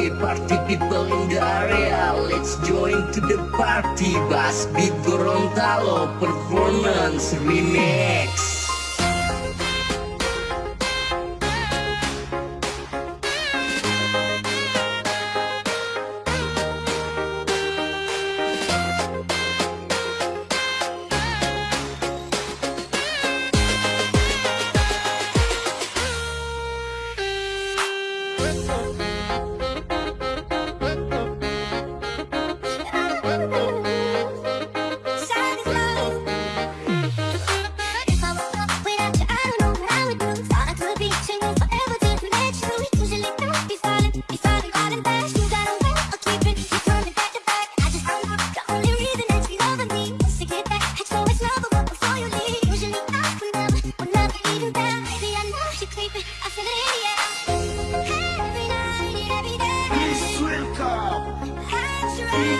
Party, party people in the area Let's join to the party Bass Beat Gorontalo Performance Remix Let's go.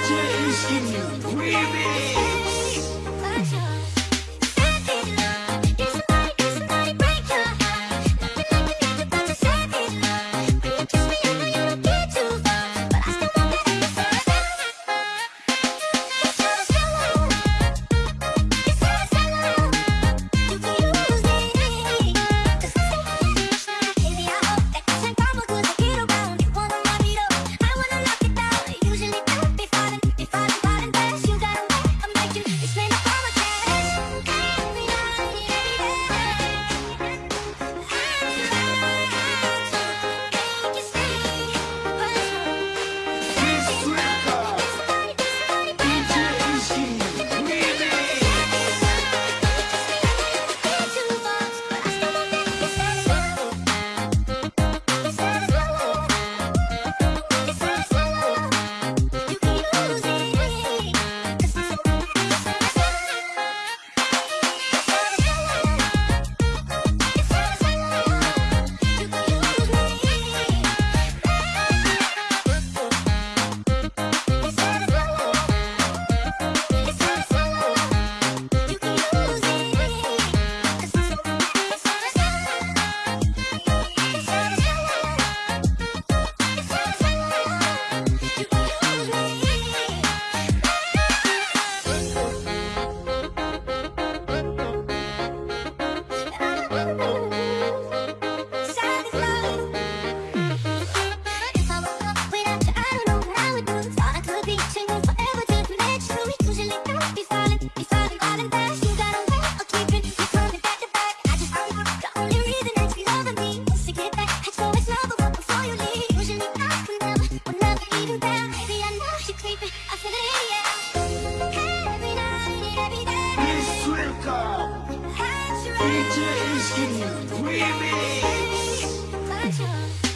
DJs in you, remix. Pleasure is giving you